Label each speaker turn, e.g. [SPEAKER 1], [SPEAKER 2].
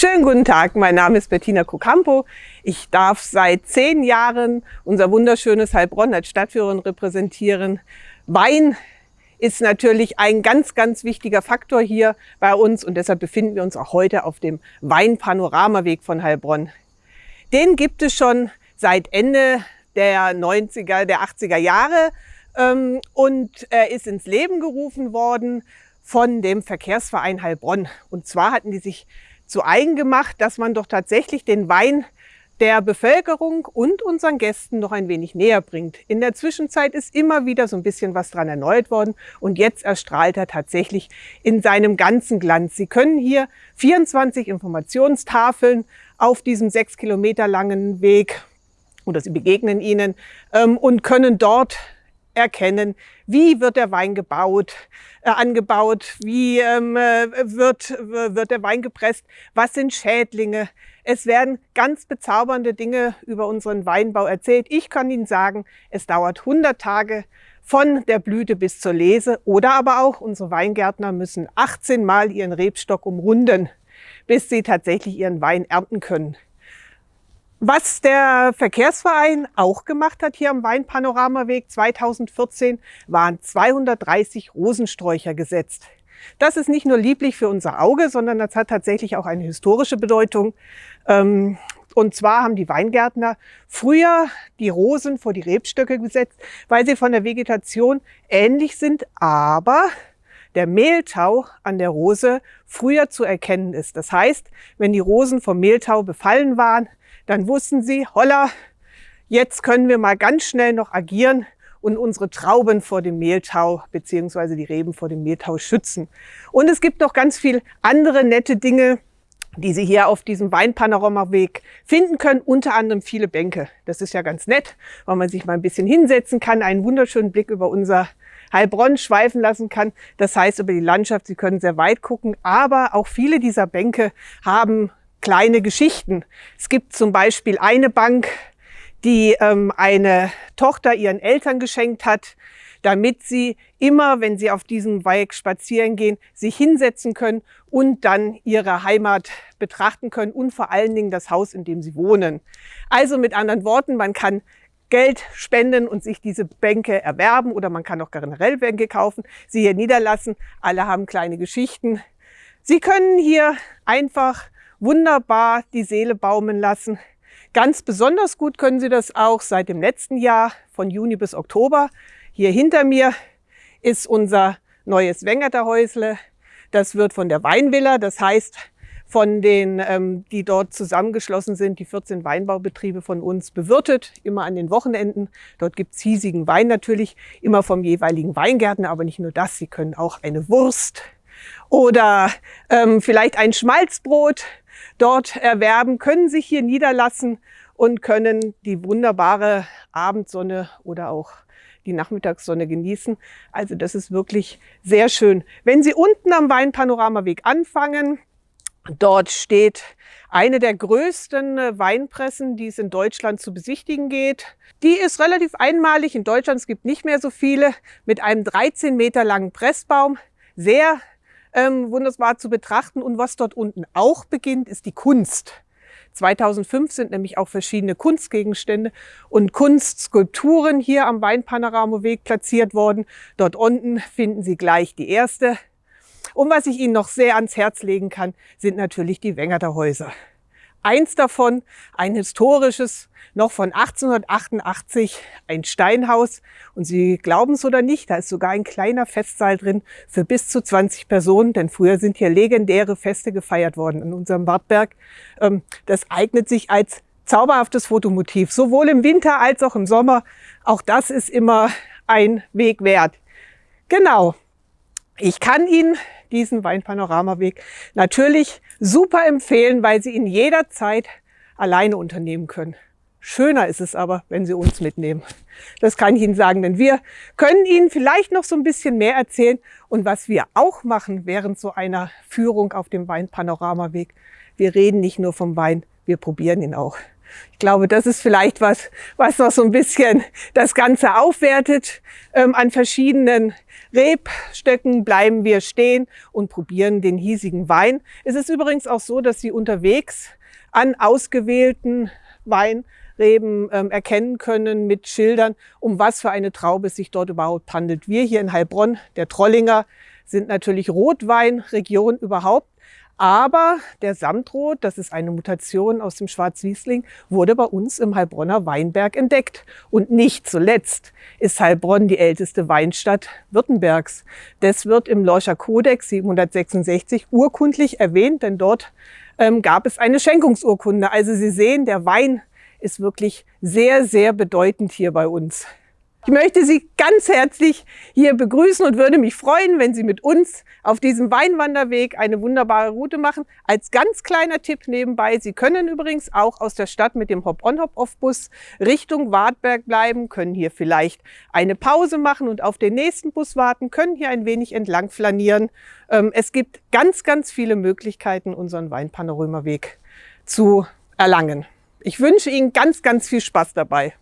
[SPEAKER 1] Schönen guten Tag, mein Name ist Bettina Kucampo. Ich darf seit zehn Jahren unser wunderschönes Heilbronn als Stadtführerin repräsentieren. Wein ist natürlich ein ganz, ganz wichtiger Faktor hier bei uns und deshalb befinden wir uns auch heute auf dem Weinpanoramaweg von Heilbronn. Den gibt es schon seit Ende der 90er, der 80er Jahre ähm, und er ist ins Leben gerufen worden von dem Verkehrsverein Heilbronn. Und zwar hatten die sich zu eigen gemacht, dass man doch tatsächlich den Wein der Bevölkerung und unseren Gästen noch ein wenig näher bringt. In der Zwischenzeit ist immer wieder so ein bisschen was dran erneuert worden und jetzt erstrahlt er tatsächlich in seinem ganzen Glanz. Sie können hier 24 Informationstafeln auf diesem sechs Kilometer langen Weg oder Sie begegnen ihnen ähm, und können dort erkennen, wie wird der Wein gebaut, äh, angebaut, wie ähm, äh, wird, wird der Wein gepresst, was sind Schädlinge. Es werden ganz bezaubernde Dinge über unseren Weinbau erzählt. Ich kann Ihnen sagen, es dauert 100 Tage von der Blüte bis zur Lese oder aber auch unsere Weingärtner müssen 18 Mal ihren Rebstock umrunden, bis sie tatsächlich ihren Wein ernten können. Was der Verkehrsverein auch gemacht hat hier am Weinpanoramaweg 2014, waren 230 Rosensträucher gesetzt. Das ist nicht nur lieblich für unser Auge, sondern das hat tatsächlich auch eine historische Bedeutung. Ähm, und zwar haben die Weingärtner früher die Rosen vor die Rebstöcke gesetzt, weil sie von der Vegetation ähnlich sind, aber der Mehltau an der Rose früher zu erkennen ist. Das heißt, wenn die Rosen vom Mehltau befallen waren, dann wussten sie, holla, jetzt können wir mal ganz schnell noch agieren und unsere Trauben vor dem Mehltau beziehungsweise die Reben vor dem Mehltau schützen. Und es gibt noch ganz viel andere nette Dinge, die Sie hier auf diesem Weinpanoramaweg finden können, unter anderem viele Bänke. Das ist ja ganz nett, weil man sich mal ein bisschen hinsetzen kann, einen wunderschönen Blick über unser Heilbronn schweifen lassen kann. Das heißt über die Landschaft, Sie können sehr weit gucken, aber auch viele dieser Bänke haben kleine Geschichten. Es gibt zum Beispiel eine Bank, die ähm, eine Tochter ihren Eltern geschenkt hat, damit sie immer, wenn sie auf diesem Weg spazieren gehen, sich hinsetzen können und dann ihre Heimat betrachten können und vor allen Dingen das Haus, in dem sie wohnen. Also mit anderen Worten, man kann Geld spenden und sich diese Bänke erwerben oder man kann auch generell Bänke kaufen, sie hier niederlassen. Alle haben kleine Geschichten. Sie können hier einfach wunderbar die Seele baumeln lassen. Ganz besonders gut können Sie das auch seit dem letzten Jahr von Juni bis Oktober. Hier hinter mir ist unser neues Wengerterhäusle. Das wird von der Weinvilla, das heißt von den, ähm, die dort zusammengeschlossen sind, die 14 Weinbaubetriebe von uns bewirtet, immer an den Wochenenden. Dort gibt's hiesigen Wein natürlich, immer vom jeweiligen Weingärtner, aber nicht nur das, Sie können auch eine Wurst oder ähm, vielleicht ein Schmalzbrot dort erwerben, können sich hier niederlassen und können die wunderbare Abendsonne oder auch die Nachmittagssonne genießen. Also das ist wirklich sehr schön. Wenn Sie unten am Weinpanoramaweg anfangen, dort steht eine der größten Weinpressen, die es in Deutschland zu besichtigen geht. Die ist relativ einmalig in Deutschland. Es gibt nicht mehr so viele mit einem 13 Meter langen Pressbaum. Sehr ähm, wunderbar zu betrachten. Und was dort unten auch beginnt, ist die Kunst. 2005 sind nämlich auch verschiedene Kunstgegenstände und Kunstskulpturen hier am Weinpanoramaweg platziert worden. Dort unten finden Sie gleich die erste. Und was ich Ihnen noch sehr ans Herz legen kann, sind natürlich die Wengerter Häuser. Eins davon, ein historisches, noch von 1888, ein Steinhaus. Und Sie glauben es oder nicht, da ist sogar ein kleiner Festsaal drin für bis zu 20 Personen, denn früher sind hier legendäre Feste gefeiert worden in unserem Wartberg. Ähm, das eignet sich als zauberhaftes Fotomotiv, sowohl im Winter als auch im Sommer. Auch das ist immer ein Weg wert. Genau. Ich kann Ihnen diesen Weinpanoramaweg natürlich super empfehlen, weil Sie ihn jederzeit alleine unternehmen können. Schöner ist es aber, wenn Sie uns mitnehmen. Das kann ich Ihnen sagen, denn wir können Ihnen vielleicht noch so ein bisschen mehr erzählen. Und was wir auch machen während so einer Führung auf dem Weinpanoramaweg, wir reden nicht nur vom Wein, wir probieren ihn auch. Ich glaube, das ist vielleicht was, was noch so ein bisschen das Ganze aufwertet. Ähm, an verschiedenen Rebstöcken bleiben wir stehen und probieren den hiesigen Wein. Es ist übrigens auch so, dass Sie unterwegs an ausgewählten Weinreben ähm, erkennen können mit Schildern, um was für eine Traube es sich dort überhaupt handelt. Wir hier in Heilbronn, der Trollinger, sind natürlich Rotweinregion überhaupt. Aber der Samtrot, das ist eine Mutation aus dem Schwarzwiesling, wurde bei uns im Heilbronner Weinberg entdeckt. Und nicht zuletzt ist Heilbronn die älteste Weinstadt Württembergs. Das wird im Lorscher Kodex 766 urkundlich erwähnt, denn dort ähm, gab es eine Schenkungsurkunde. Also Sie sehen, der Wein ist wirklich sehr, sehr bedeutend hier bei uns. Ich möchte Sie ganz herzlich hier begrüßen und würde mich freuen, wenn Sie mit uns auf diesem Weinwanderweg eine wunderbare Route machen. Als ganz kleiner Tipp nebenbei, Sie können übrigens auch aus der Stadt mit dem Hop-on-Hop-off-Bus Richtung Wartberg bleiben, können hier vielleicht eine Pause machen und auf den nächsten Bus warten, können hier ein wenig entlang flanieren. Ähm, es gibt ganz, ganz viele Möglichkeiten, unseren Weinpanoramaweg zu erlangen. Ich wünsche Ihnen ganz, ganz viel Spaß dabei.